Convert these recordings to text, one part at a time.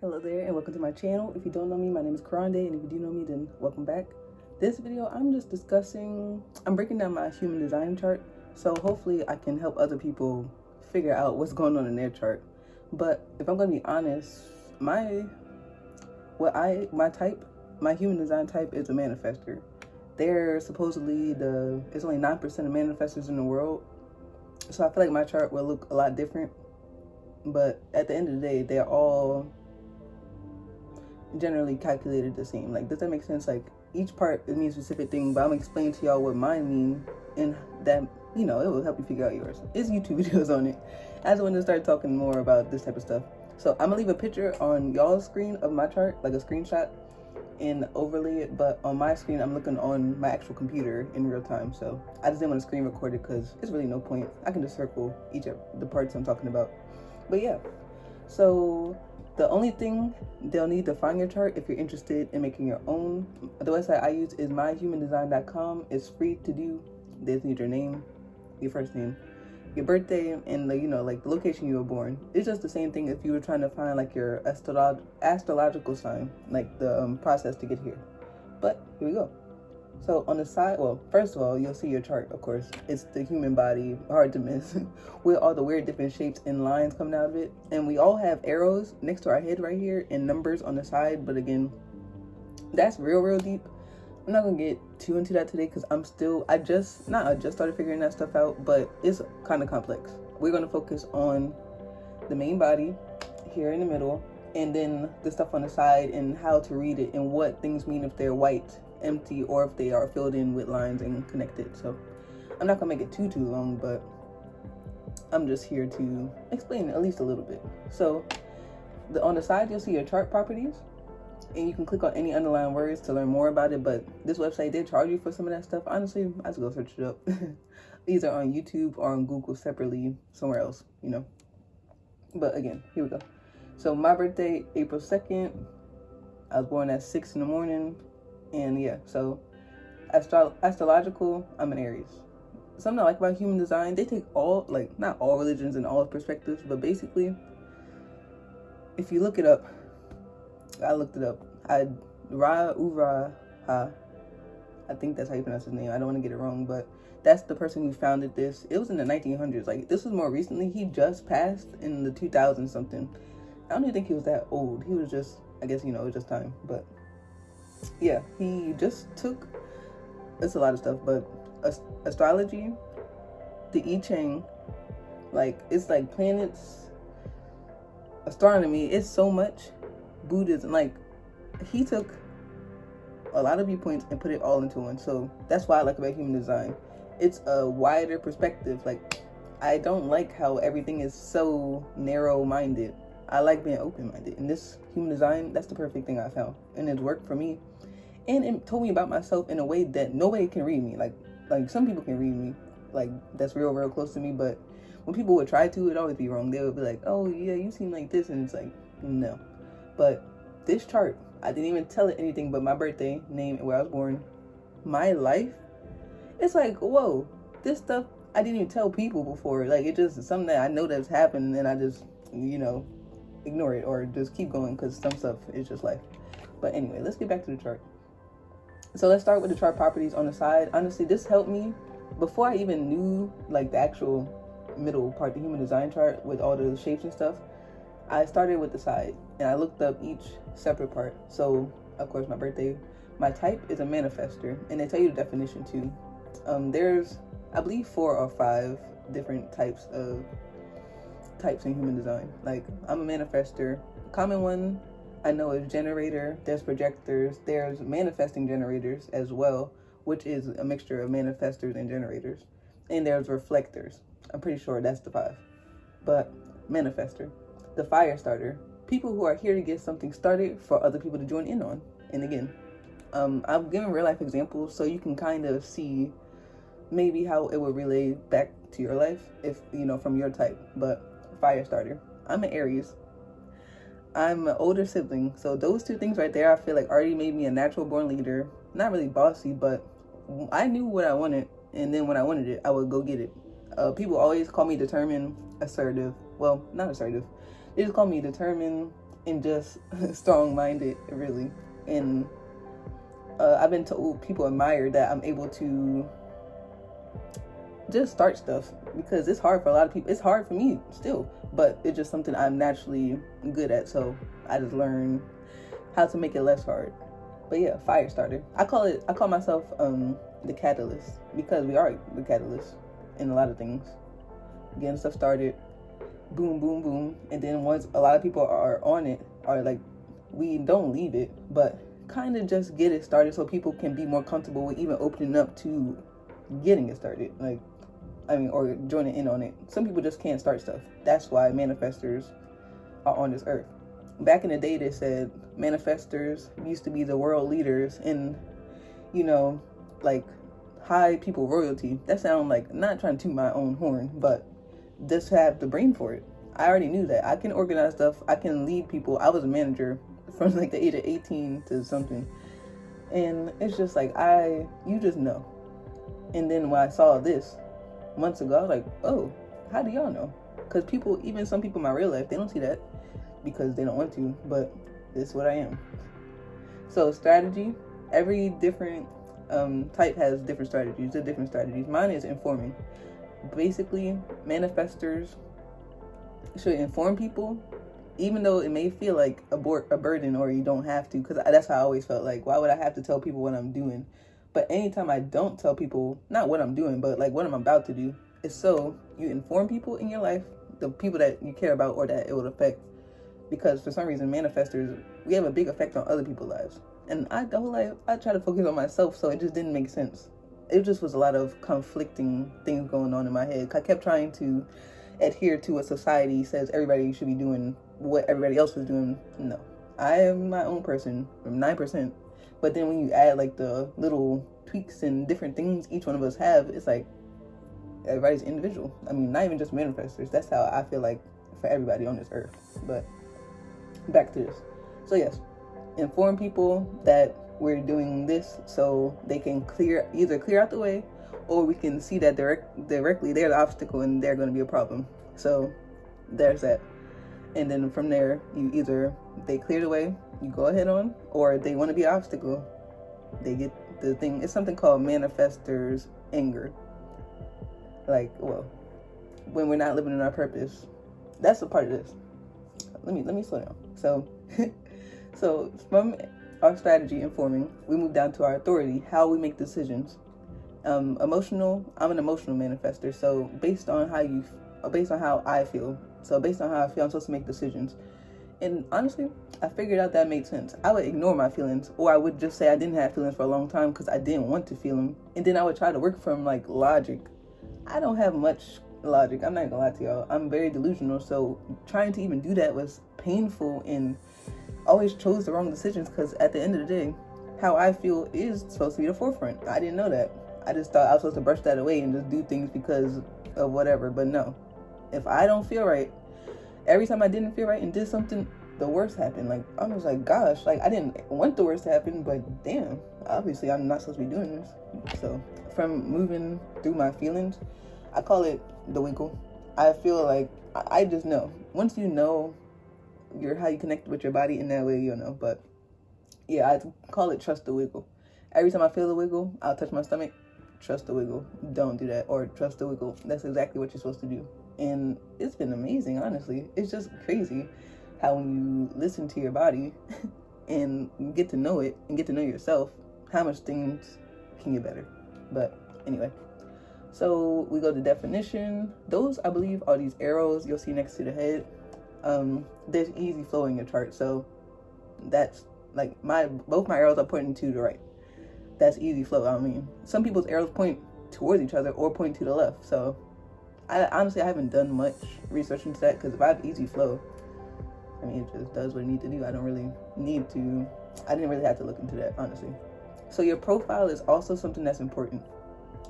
Hello there and welcome to my channel. If you don't know me, my name is Karande and if you do know me, then welcome back. This video, I'm just discussing, I'm breaking down my human design chart. So hopefully I can help other people figure out what's going on in their chart. But if I'm gonna be honest, my, what I, my type, my human design type is a manifester. They're supposedly the, it's only 9% of manifestors in the world. So I feel like my chart will look a lot different. But at the end of the day, they're all generally calculated the same. Like, does that make sense? Like, each part it means a specific thing, but I'm explaining to y'all what mine mean, and that you know it will help you figure out yours. It's YouTube videos on it. I just want to start talking more about this type of stuff. So I'm gonna leave a picture on y'all's screen of my chart, like a screenshot, and overlay it. But on my screen, I'm looking on my actual computer in real time. So I just didn't want to screen record it because it's really no point. I can just circle each of the parts I'm talking about. But yeah, so the only thing they'll need to find your chart if you're interested in making your own, the website I use is myhumandesign.com. It's free to do. They just need your name, your first name, your birthday, and the, you know, like the location you were born. It's just the same thing if you were trying to find like your astrolog astrological sign, like the um, process to get here. But here we go. So on the side, well, first of all, you'll see your chart, of course. It's the human body, hard to miss, with all the weird different shapes and lines coming out of it. And we all have arrows next to our head right here and numbers on the side. But again, that's real, real deep. I'm not gonna get too into that today because I'm still, I just, not I just started figuring that stuff out, but it's kind of complex. We're gonna focus on the main body here in the middle and then the stuff on the side and how to read it and what things mean if they're white empty or if they are filled in with lines and connected. So I'm not gonna make it too, too long, but I'm just here to explain at least a little bit. So the, on the side, you'll see your chart properties and you can click on any underlying words to learn more about it. But this website did charge you for some of that stuff. Honestly, I just go search it up. Either on YouTube or on Google separately, somewhere else, you know. But again, here we go. So my birthday, April 2nd. I was born at 6 in the morning. And yeah, so astro astrological, I'm an Aries. Something I like about human design, they take all, like, not all religions and all perspectives, but basically, if you look it up, I looked it up. I Ra Uvra Ha. I think that's how you pronounce his name. I don't want to get it wrong, but that's the person who founded this. It was in the 1900s. Like this was more recently. He just passed in the 2000 something. I don't even think he was that old. He was just, I guess you know, it was just time. But yeah, he just took, it's a lot of stuff, but astrology, the I Ching, like, it's like planets, astronomy, it's so much Buddhism. Like, he took a lot of viewpoints and put it all into one. So that's why I like about human design. It's a wider perspective. Like, I don't like how everything is so narrow-minded. I like being open-minded. And this human design, that's the perfect thing I found. And it's worked for me and it told me about myself in a way that nobody can read me. Like, like some people can read me, like that's real, real close to me. But when people would try to, it'd always be wrong. They would be like, "Oh yeah, you seem like this," and it's like, no. But this chart, I didn't even tell it anything but my birthday, name, and where I was born. My life, it's like, whoa, this stuff I didn't even tell people before. Like it just something that I know that's happened, and I just, you know, ignore it or just keep going because some stuff is just life. But anyway, let's get back to the chart. So let's start with the chart properties on the side. Honestly, this helped me before I even knew like the actual middle part, the human design chart with all the shapes and stuff. I started with the side and I looked up each separate part. So of course my birthday, my type is a manifester and they tell you the definition too. Um, there's, I believe four or five different types of types in human design. Like I'm a manifester. Common one I know is generator, there's projectors, there's manifesting generators as well, which is a mixture of manifestors and generators. And there's reflectors. I'm pretty sure that's the five. But manifester, the fire starter, people who are here to get something started for other people to join in on. And again, um, I've given real life examples so you can kind of see maybe how it would relate back to your life if, you know, from your type. But fire starter, I'm an Aries. I'm an older sibling. So those two things right there, I feel like already made me a natural born leader. Not really bossy, but I knew what I wanted. And then when I wanted it, I would go get it. Uh, people always call me determined, assertive. Well, not assertive. They just call me determined, and just strong-minded, really. And uh, I've been told people admire that I'm able to just start stuff because it's hard for a lot of people. It's hard for me still, but it's just something I'm naturally good at. So I just learn how to make it less hard. But yeah, fire starter. I call it. I call myself um, the catalyst because we are the catalyst in a lot of things. Getting stuff started, boom, boom, boom, and then once a lot of people are on it, are like, we don't leave it, but kind of just get it started so people can be more comfortable with even opening up to getting it started. Like I mean, or joining in on it. Some people just can't start stuff. That's why manifestors are on this earth. Back in the day, they said manifestors used to be the world leaders in, you know, like high people royalty. That sound like not trying to toot my own horn, but just have the brain for it. I already knew that. I can organize stuff. I can lead people. I was a manager from like the age of 18 to something. And it's just like, I, you just know. And then when I saw this, months ago, I was like, oh, how do y'all know? Because people, even some people in my real life, they don't see that because they don't want to, but this is what I am. So strategy, every different um, type has different strategies. The different strategies. Mine is informing. Basically, manifestors should inform people, even though it may feel like a, bor- a burden or you don't have to. Because that's how I always felt like, why would I have to tell people what I'm doing? But anytime I don't tell people, not what I'm doing, but like what I'm about to do, is so you inform people in your life, the people that you care about or that it will affect. Because for some reason, manifestors, we have a big effect on other people's lives. And I the whole life, I try to focus on myself, so it just didn't make sense. It just was a lot of conflicting things going on in my head. I kept trying to adhere to what society says everybody should be doing, what everybody else was doing. No, I am my own person. I'm nine percent but then when you add like the little tweaks and different things each one of us have, it's like everybody's individual. I mean, not even just manifestors. That's how I feel like for everybody on this earth. But back to this. So yes, inform people that we're doing this so they can clear either clear out the way or we can see that direct directly they're the obstacle and they're going to be a problem. So there's that. And then from there, you either they clear the way you go ahead on, or they want to be obstacle, they get the thing. It's something called manifestors anger. Like, well, when we're not living in our purpose, that's a part of this. Let me let me slow down. So, so from our strategy informing, we move down to our authority, how we make decisions. Um, emotional. I'm an emotional manifester, so based on how you, based on how I feel, so based on how I feel, I'm supposed to make decisions. And honestly, I figured out that made sense. I would ignore my feelings, or I would just say I didn't have feelings for a long time because I didn't want to feel them. And then I would try to work from like logic. I don't have much logic. I'm not gonna lie to y'all. I'm very delusional, so trying to even do that was painful and always chose the wrong decisions because at the end of the day, how I feel is supposed to be the forefront. I didn't know that. I just thought I was supposed to brush that away and just do things because of whatever. But no, if I don't feel right, every time I didn't feel right and did something, the worst happened. Like I was like, gosh, like I didn't want the worst to happen, but damn, obviously I'm not supposed to be doing this. So from moving through my feelings, I call it the wiggle. I feel like I just know. Once you know your how you connect with your body in that way, you'll know. But yeah, I call it trust the wiggle. Every time I feel the wiggle, I'll touch my stomach. Trust the wiggle. Don't do that. Or trust the wiggle. That's exactly what you're supposed to do and it's been amazing honestly. It's just crazy how when you listen to your body and get to know it and get to know yourself how much things can get better. But anyway so we go to definition. Those i believe are these arrows you'll see next to the head. Um there's easy flow in your chart so that's like my both my arrows are pointing to the right. That's easy flow i mean. Some people's arrows point towards each other or point to the left so I honestly I haven't done much research into that because if I have easy flow, I mean it just does what it needs to do. I don't really need to. I didn't really have to look into that honestly. So your profile is also something that's important.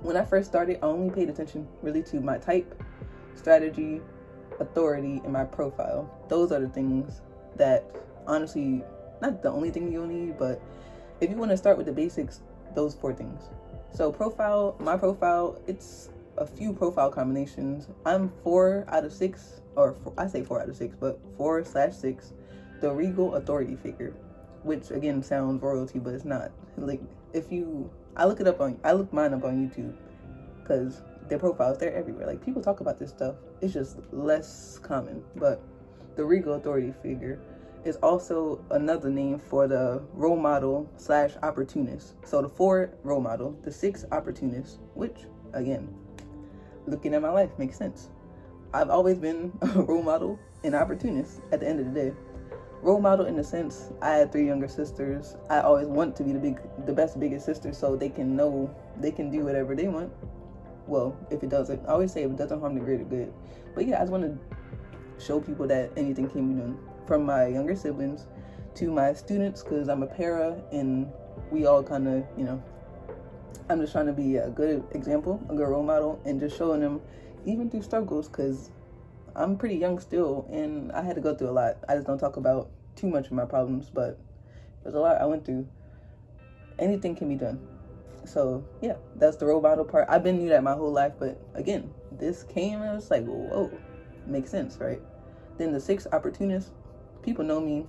When I first started, I only paid attention really to my type, strategy, authority, and my profile. Those are the things that honestly, not the only thing you'll need, but if you want to start with the basics, those four things. So profile, my profile, it's a few profile combinations. I'm four out of six, or four, I say four out of six, but four slash six. the regal authority figure, which again sounds royalty, but it's not. Like if you, I look it up on, I look mine up on YouTube, because their profiles they're everywhere. Like people talk about this stuff. It's just less common. But the regal authority figure is also another name for the role model slash opportunist. So the four role model, the six opportunists, which again, looking at my life makes sense. I've always been a role model and opportunist at the end of the day. Role model in the sense I had three younger sisters. I always want to be the big the best biggest sister so they can know they can do whatever they want. Well, if it doesn't, I always say if it doesn't harm the greater good. But yeah, I just want to show people that anything can be done from my younger siblings to my students because I'm a para and we all kind of, you know, I'm just trying to be a good example, a good role model, and just showing them even through struggles because I'm pretty young still and I had to go through a lot. I just don't talk about too much of my problems, but there's a lot I went through. Anything can be done. So yeah, that's the role model part. I've been knew that my whole life, but again, this came and it's like, whoa, makes sense, right? Then the six opportunists, people know me.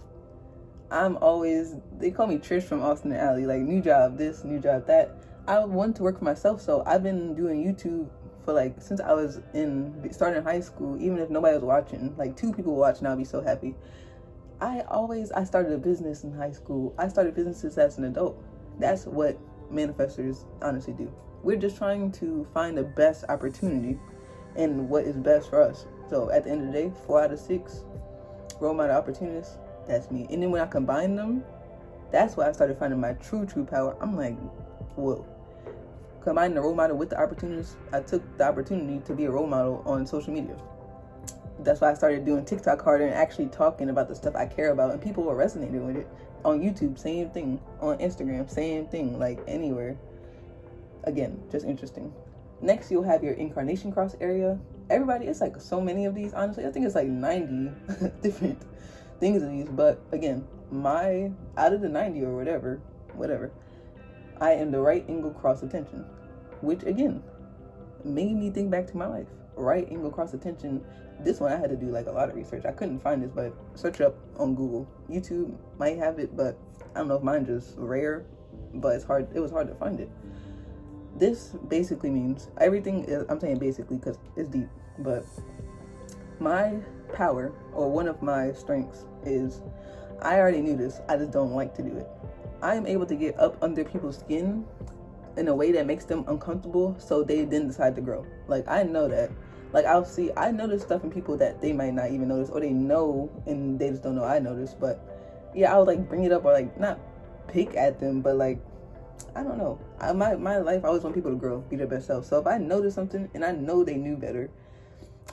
I'm always they call me Trish from Austin and Ally, like new job this, new job that. I want to work for myself, so I've been doing YouTube for like since I was in starting high school. Even if nobody was watching, like two people watching, I'll be so happy. I always I started a business in high school. I started businesses as an adult. That's what manifestors honestly do. We're just trying to find the best opportunity and what is best for us. So at the end of the day, four out of six role model opportunities, that's me. And then when I combine them, that's why I started finding my true, true power. I'm like, whoa. Combining the role model with the opportunities, I took the opportunity to be a role model on social media. That's why I started doing TikTok harder and actually talking about the stuff I care about, and people were resonating with it. On YouTube, same thing. On Instagram, same thing. Like anywhere. Again, just interesting. Next, you'll have your incarnation cross area. Everybody, it's like so many of these, honestly. I think it's like 90 different things of these. But again, my, out of the 90 or whatever, whatever, I am the right angle cross attention. Which again, made me think back to my life. Right angle cross attention. This one I had to do like a lot of research. I couldn't find this, but search up on Google. YouTube might have it, but I don't know if mine just rare, but it's hard. It was hard to find it this basically means everything is, I'm saying basically because it's deep, but my power or one of my strengths is I already knew this, I just don't like to do it. I am able to get up under people's skin in a way that makes them uncomfortable so they then decide to grow. Like I know that. Like I'll see I notice stuff in people that they might not even notice or they know and they just don't know I notice. But yeah, I would like bring it up or like not pick at them, but like I don't know. I, my my life, I always want people to grow, be their best self. So if I notice something and I know they knew better,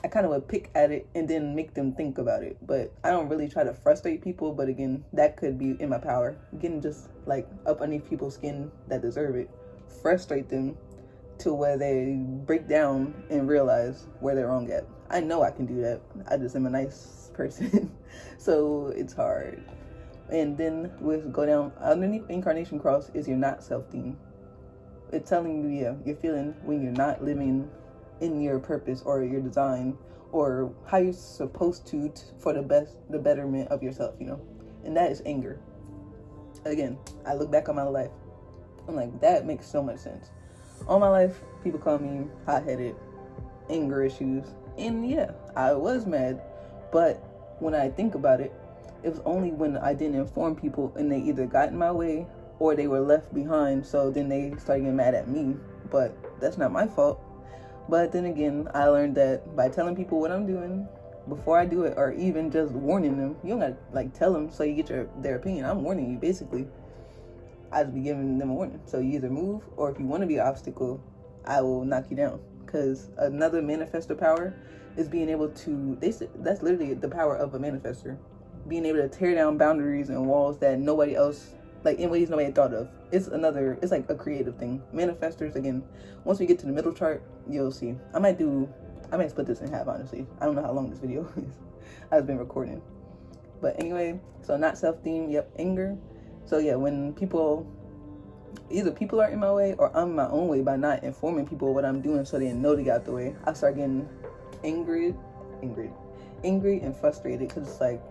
I kind of would pick at it and then make them think about it. But I don't really try to frustrate people. But again, that could be in my power. Getting just like up underneath people's skin that deserve it, frustrate them to where they break down and realize where they're wrong at. I know I can do that. I just am a nice person, so it's hard. And then with go down underneath incarnation cross is your not self theme. It's telling you, yeah, you're feeling when you're not living in your purpose or your design or how you're supposed to t- for the best, the betterment of yourself, you know. And that is anger. Again, I look back on my life. I'm like, that makes so much sense. All my life, people call me hot headed, anger issues. And yeah, I was mad. But when I think about it, it was only when I didn't inform people and they either got in my way or they were left behind. So then they started getting mad at me. But that's not my fault. But then again, I learned that by telling people what I'm doing before I do it, or even just warning them, you don't gotta like tell them so you get your their opinion. I'm warning you basically. I just be giving them a warning. So you either move, or if you want to be an obstacle, I will knock you down. Because another manifestor power is being able to. They that's literally the power of a manifestor being able to tear down boundaries and walls that nobody else like in ways nobody had thought of. It's another it's like a creative thing. Manifestors again, once we get to the middle chart, you'll see. I might do I might split this in half honestly. I don't know how long this video is. I've been recording. But anyway, so not self-theme, yep, anger. So yeah, when people either people are in my way or I'm my own way by not informing people what I'm doing so they know to get out the way, I start getting angry, angry, angry and frustrated because it's like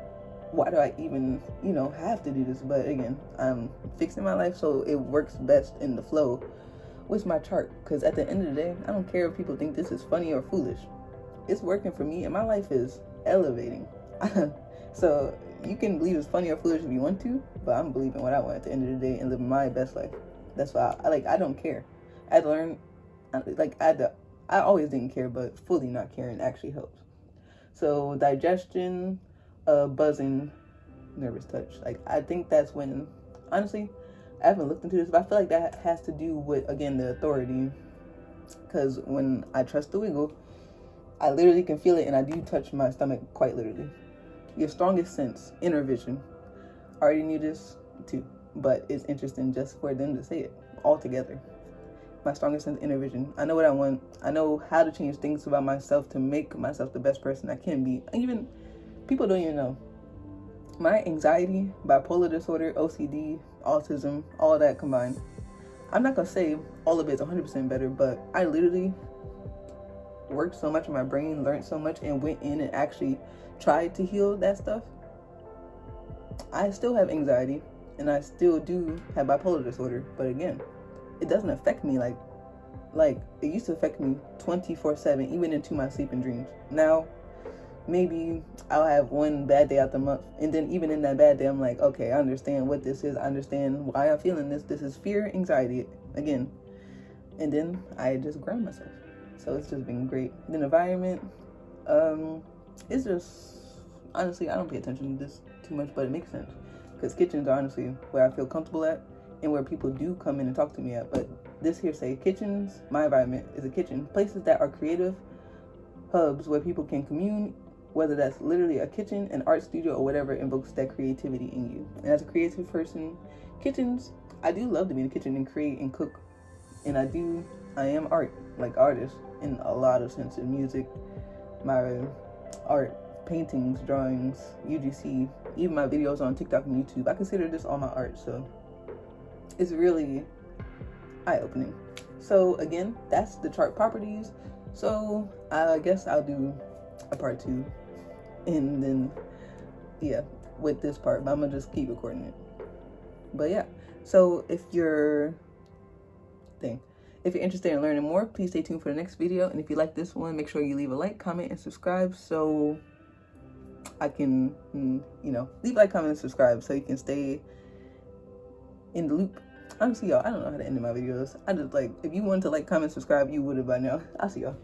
why do I even, you know, have to do this? But again, I'm fixing my life so it works best in the flow with my chart. Because at the end of the day, I don't care if people think this is funny or foolish. It's working for me and my life is elevating. so you can believe it's funny or foolish if you want to, but I'm believing what I want at the end of the day and living my best life. That's why I, I like. I don't care. I learned, like I, I always didn't care, but fully not caring actually helps. So digestion, uh, buzzing, nervous touch. Like I think that's when, honestly, I haven't looked into this, but I feel like that has to do with again the authority. Because when I trust the wiggle, I literally can feel it, and I do touch my stomach quite literally. Your strongest sense, inner vision. I already knew this too, but it's interesting just for them to say it all together. My strongest sense, inner vision. I know what I want. I know how to change things about myself to make myself the best person I can be. Even people don't even know. My anxiety, bipolar disorder, OCD, autism, all that combined. I'm not gonna say all of it's 100% better, but I literally worked so much in my brain, learned so much, and went in and actually tried to heal that stuff. I still have anxiety and I still do have bipolar disorder, but again, it doesn't affect me like like it used to affect me 24/7 even into my sleep and dreams. Now maybe I'll have one bad day out the month. And then even in that bad day, I'm like, okay, I understand what this is. I understand why I'm feeling this. This is fear, anxiety again. And then I just ground myself. So it's just been great. The environment, um, it's just honestly, I don't pay attention to this too much, but it makes sense. Because kitchens are honestly where I feel comfortable at and where people do come in and talk to me at. But this here say kitchens, my environment is a kitchen. Places that are creative hubs where people can commune whether that's literally a kitchen, an art studio, or whatever invokes that creativity in you. And as a creative person, kitchens, I do love to be in the kitchen and create and cook. And I do, I am art, like artist in a lot of senses. Music, my art, paintings, drawings, UGC, even my videos on TikTok and YouTube. I consider this all my art, so it's really eye-opening. So again, that's the chart properties. So I guess I'll do a part two and then yeah with this part but i'm gonna just keep recording it but yeah so if you're thing if you're interested in learning more please stay tuned for the next video. And if you like this one make sure you leave a like comment and subscribe so i can mm, you know leave a like comment and subscribe so you can stay in the loop. Honestly y'all i don't know how to end my videos. I just like if you want to like comment subscribe you would have by now. I'll see y'all